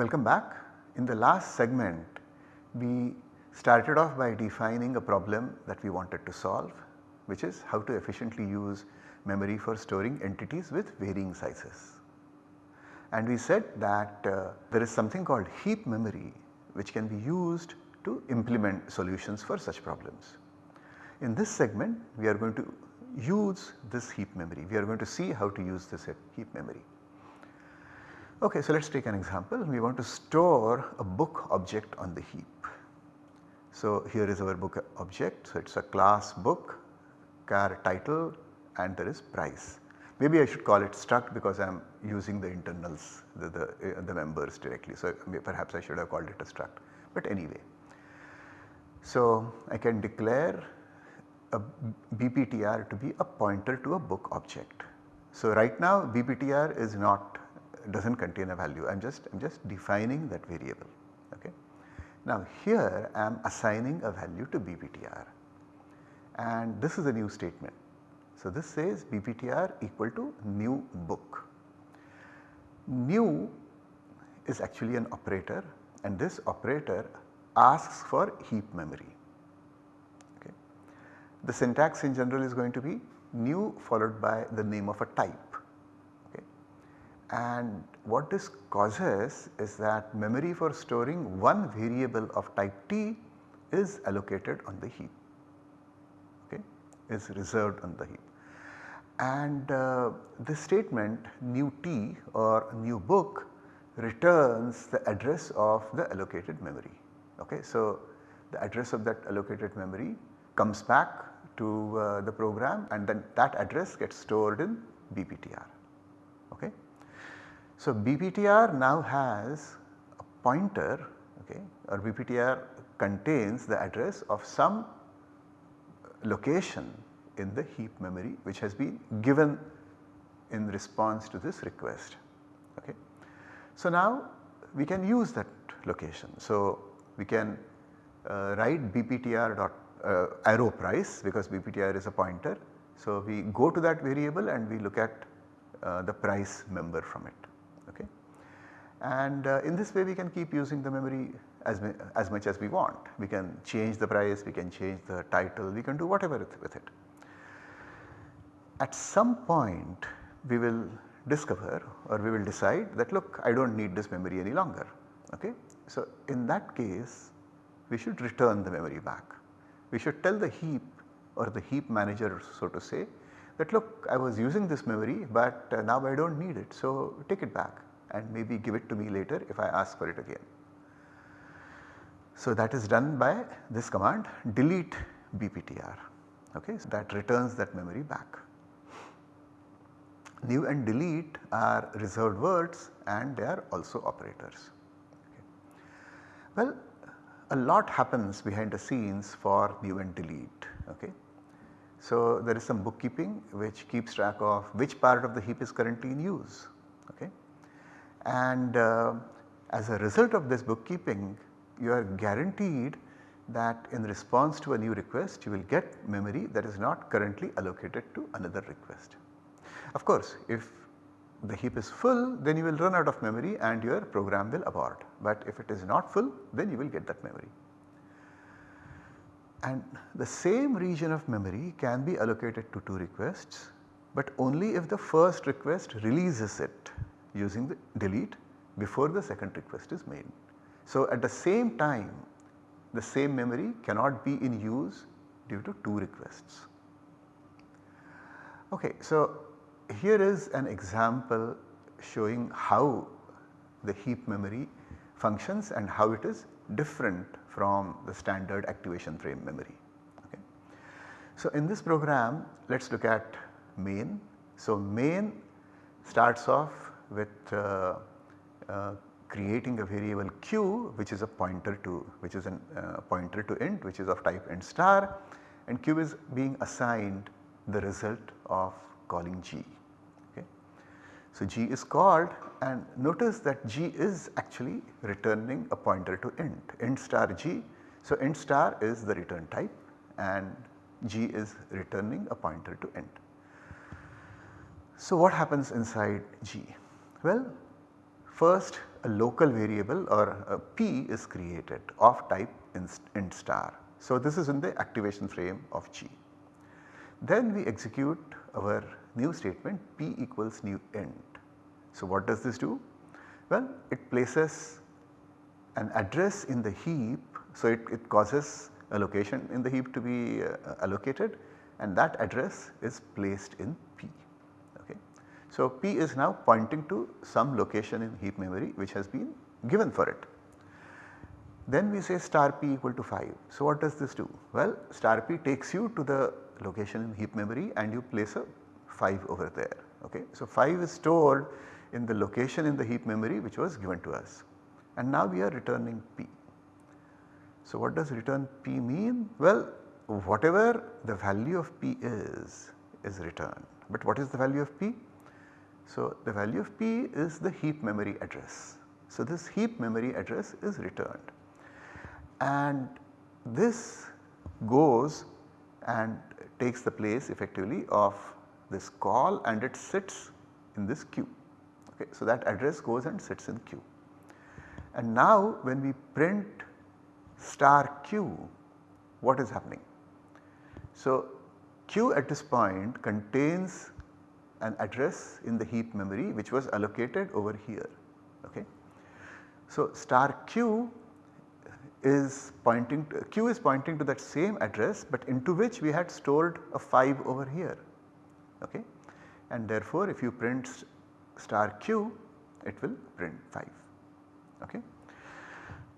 Welcome back. In the last segment we started off by defining a problem that we wanted to solve which is how to efficiently use memory for storing entities with varying sizes. And we said that uh, there is something called heap memory which can be used to implement solutions for such problems. In this segment we are going to use this heap memory, we are going to see how to use this heap memory. Okay, so let us take an example. We want to store a book object on the heap. So here is our book object. So it is a class book, char title and there is price. Maybe I should call it struct because I am using the internals, the, the, uh, the members directly. So perhaps I should have called it a struct. But anyway, so I can declare a BPTR to be a pointer to a book object. So right now BPTR is not does not contain a value I am just I am just defining that variable okay. Now here I am assigning a value to BPTR and this is a new statement. So this says BPTR equal to new book. New is actually an operator and this operator asks for heap memory. Okay. The syntax in general is going to be new followed by the name of a type and what this causes is that memory for storing one variable of type t is allocated on the heap okay is reserved on the heap. And uh, this statement new t or new book returns the address of the allocated memory okay. So the address of that allocated memory comes back to uh, the program and then that address gets stored in BPTR okay. So BPTR now has a pointer okay or BPTR contains the address of some location in the heap memory which has been given in response to this request. Okay. So now we can use that location. So we can uh, write BPTR dot uh, arrow price because BPTR is a pointer. So we go to that variable and we look at uh, the price member from it and uh, in this way we can keep using the memory as, as much as we want. We can change the price, we can change the title, we can do whatever with it. At some point we will discover or we will decide that look I do not need this memory any longer. Okay? So in that case we should return the memory back. We should tell the heap or the heap manager so to say that look I was using this memory but uh, now I do not need it so take it back and maybe give it to me later if I ask for it again. So that is done by this command delete bptr okay so that returns that memory back. New and delete are reserved words and they are also operators. Okay. Well a lot happens behind the scenes for new and delete okay. So there is some bookkeeping which keeps track of which part of the heap is currently in use okay and uh, as a result of this bookkeeping you are guaranteed that in response to a new request you will get memory that is not currently allocated to another request. Of course if the heap is full then you will run out of memory and your program will abort but if it is not full then you will get that memory. And the same region of memory can be allocated to two requests but only if the first request releases it using the delete before the second request is made. So at the same time the same memory cannot be in use due to two requests. Okay, so here is an example showing how the heap memory functions and how it is different from the standard activation frame memory. Okay. So in this program let us look at main. So main starts off with uh, uh, creating a variable q which is a pointer to which is a uh, pointer to int which is of type int star and q is being assigned the result of calling g. So g is called and notice that g is actually returning a pointer to int, int star g. So int star is the return type and g is returning a pointer to int. So what happens inside g? Well, first a local variable or a p is created of type int star. So, this is in the activation frame of G. Then we execute our new statement p equals new int. So, what does this do? Well, it places an address in the heap. So, it, it causes a location in the heap to be uh, allocated and that address is placed in P. Okay. So, P is now pointing to some location in heap memory which has been given for it. Then we say star P equal to 5. So, what does this do? Well, star P takes you to the location in heap memory and you place a 5 over there. Okay. So, 5 is stored in the location in the heap memory which was given to us and now we are returning P. So, what does return P mean? Well, whatever the value of P is, is returned. But what is the value of P? So, the value of P is the heap memory address. So, this heap memory address is returned and this goes and takes the place effectively of this call and it sits in this q. Okay. So, that address goes and sits in q. And now when we print star q, what is happening? So, q at this point contains an address in the heap memory which was allocated over here. Okay. So, star q is pointing to, q is pointing to that same address but into which we had stored a 5 over here. Okay. And therefore, if you print star q it will print 5. Okay.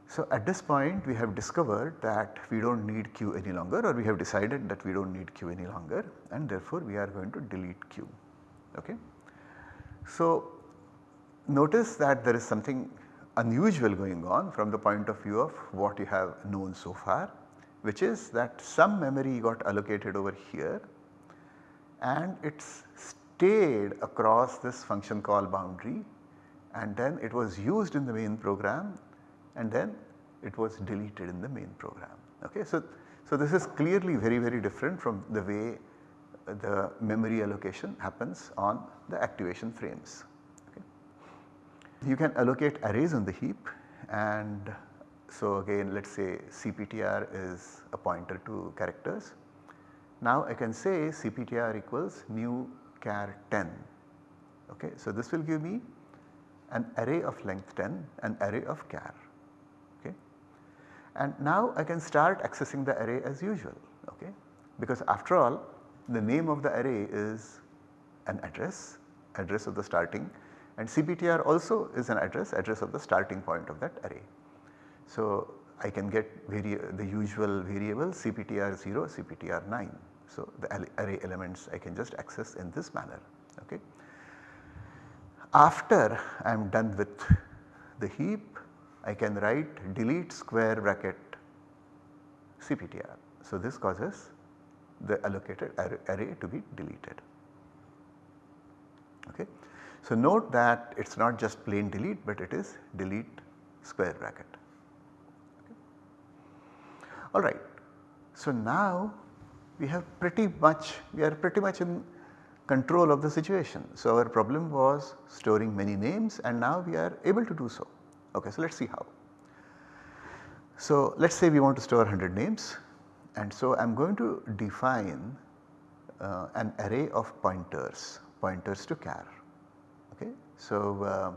So, at this point we have discovered that we do not need q any longer or we have decided that we do not need q any longer and therefore we are going to delete q. Okay. So, notice that there is something unusual going on from the point of view of what you have known so far which is that some memory got allocated over here and it stayed across this function call boundary and then it was used in the main program and then it was deleted in the main program. Okay. So, so this is clearly very very different from the way the memory allocation happens on the activation frames. You can allocate arrays on the heap and so again let us say CPTR is a pointer to characters. Now I can say CPTR equals new char 10. Okay. So this will give me an array of length 10, an array of char. Okay. And now I can start accessing the array as usual okay, because after all the name of the array is an address, address of the starting and CPTR also is an address, address of the starting point of that array. So I can get the usual variable CPTR 0, CPTR 9. So the array elements I can just access in this manner. Okay. After I am done with the heap I can write delete square bracket CPTR. So, this causes the allocated array to be deleted. Okay. So, note that it is not just plain delete but it is delete square bracket. Okay. Alright. So, now we have pretty much we are pretty much in control of the situation. So, our problem was storing many names and now we are able to do so. Okay, so let us see how. So, let us say we want to store 100 names and so I am going to define uh, an array of pointers, pointers to char. Okay. So, uh,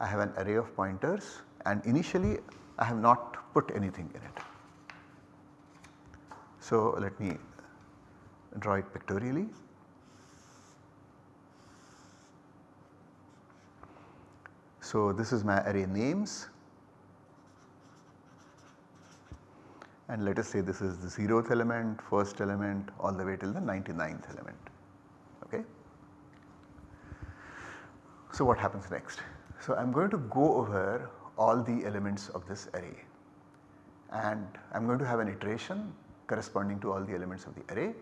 I have an array of pointers and initially I have not put anything in it. So, let me draw it pictorially. So, this is my array names and let us say this is the 0th element, first element all the way till the 99th element. Okay. So, what happens next? So, I am going to go over all the elements of this array and I am going to have an iteration corresponding to all the elements of the array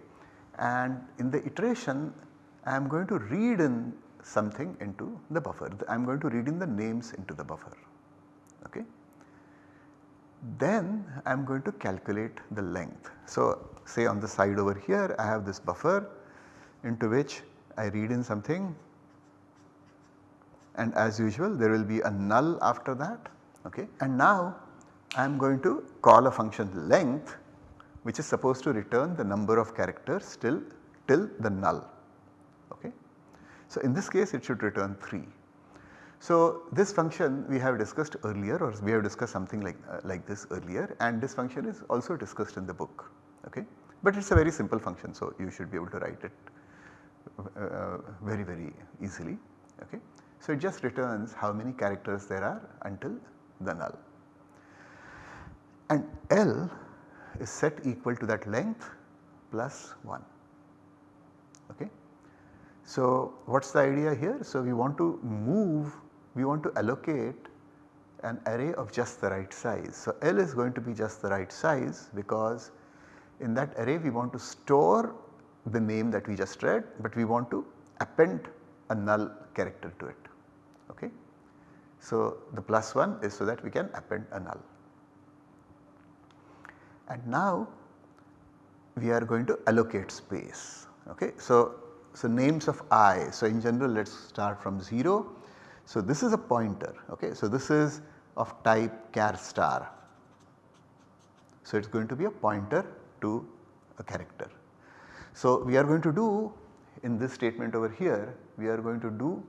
and in the iteration I am going to read in something into the buffer. I am going to read in the names into the buffer. Okay. Then I am going to calculate the length. So, say on the side over here I have this buffer into which I read in something and as usual there will be a null after that okay. And now I am going to call a function length which is supposed to return the number of characters till, till the null okay. So in this case it should return 3. So this function we have discussed earlier or we have discussed something like, uh, like this earlier and this function is also discussed in the book okay. But it is a very simple function so you should be able to write it uh, very very easily okay. So it just returns how many characters there are until the null and L is set equal to that length plus 1 okay. So what is the idea here? So we want to move, we want to allocate an array of just the right size. So L is going to be just the right size because in that array we want to store the name that we just read but we want to append a null character to it okay. So the plus 1 is so that we can append a null. And now we are going to allocate space okay. So, so names of i so in general let us start from 0. So this is a pointer okay. So this is of type char star. So it is going to be a pointer to a character. So we are going to do in this statement over here we are going to do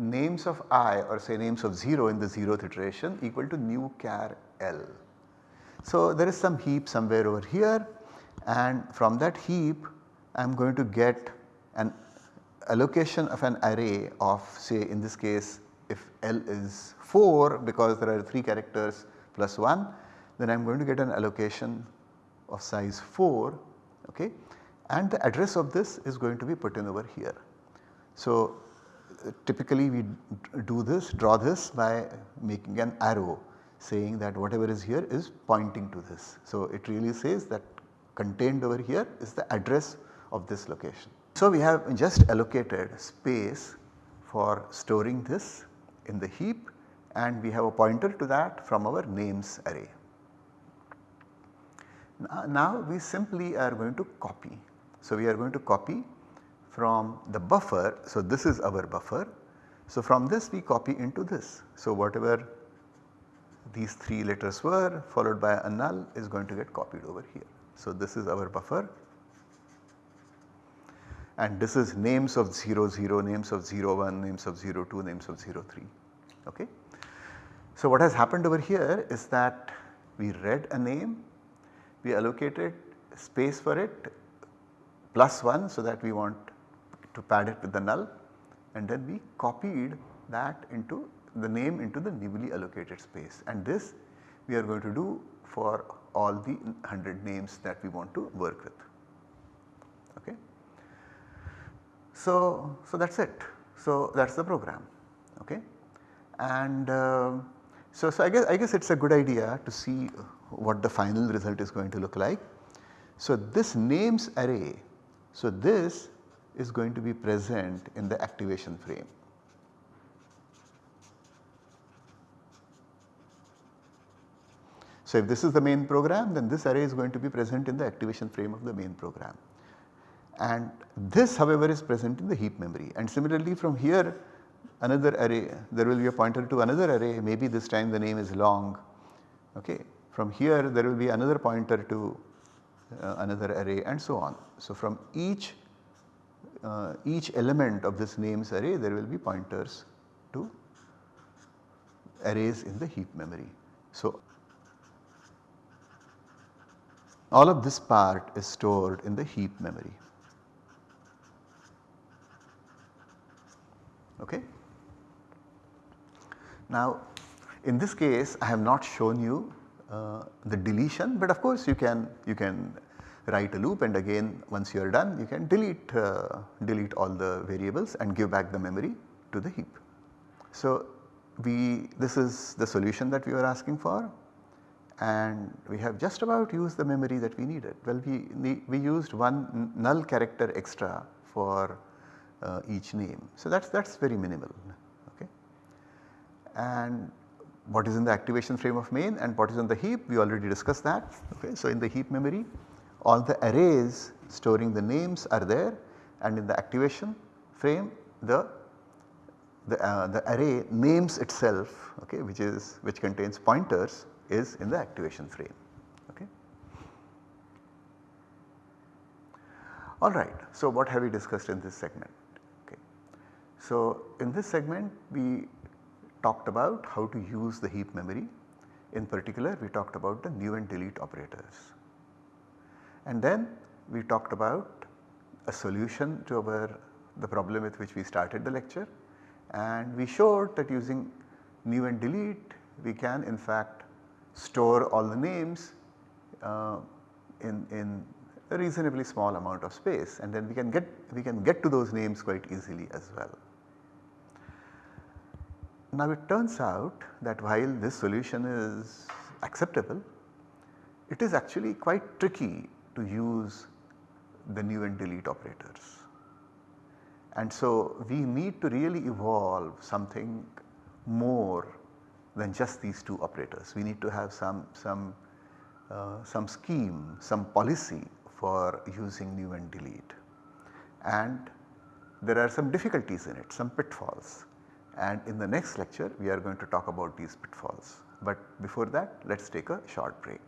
names of i or say names of 0 in the 0th iteration equal to new char l. So there is some heap somewhere over here and from that heap I am going to get an allocation of an array of say in this case if L is 4 because there are 3 characters plus 1 then I am going to get an allocation of size 4 okay and the address of this is going to be put in over here. So typically we do this draw this by making an arrow saying that whatever is here is pointing to this. So it really says that contained over here is the address of this location. So we have just allocated space for storing this in the heap and we have a pointer to that from our names array. Now we simply are going to copy. So we are going to copy from the buffer. So this is our buffer. So from this we copy into this. So whatever these 3 letters were followed by a null is going to get copied over here. So this is our buffer and this is names of 0 0, names of 0 1, names of 0 2, names of 0 3 okay. So what has happened over here is that we read a name, we allocated space for it plus 1 so that we want to pad it with the null and then we copied that into the name into the newly allocated space and this we are going to do for all the 100 names that we want to work with. Okay. So, so that is it. So that is the program. Okay. And uh, so, so I guess I guess it is a good idea to see what the final result is going to look like. So this names array, so this is going to be present in the activation frame. So if this is the main program then this array is going to be present in the activation frame of the main program. And this however is present in the heap memory and similarly from here another array there will be a pointer to another array maybe this time the name is long okay. From here there will be another pointer to uh, another array and so on. So from each uh, each element of this names array there will be pointers to arrays in the heap memory. So all of this part is stored in the heap memory. Okay. Now in this case I have not shown you uh, the deletion but of course you can you can write a loop and again once you are done you can delete uh, delete all the variables and give back the memory to the heap. So we this is the solution that we were asking for and we have just about used the memory that we needed. Well we, we used one null character extra for uh, each name. So that is that is very minimal okay. And what is in the activation frame of main and what is in the heap we already discussed that okay. So in the heap memory all the arrays storing the names are there and in the activation frame the, the, uh, the array names itself okay, which is which contains pointers is in the activation frame. Okay. Alright, so what have we discussed in this segment? Okay. So in this segment we talked about how to use the heap memory. In particular we talked about the new and delete operators. And then we talked about a solution to our the problem with which we started the lecture and we showed that using new and delete we can in fact store all the names uh, in, in a reasonably small amount of space and then we can get we can get to those names quite easily as well. Now it turns out that while this solution is acceptable, it is actually quite tricky to use the new and delete operators. And so we need to really evolve something more than just these two operators. We need to have some, some, uh, some scheme, some policy for using new and delete. And there are some difficulties in it, some pitfalls. And in the next lecture we are going to talk about these pitfalls. But before that let us take a short break.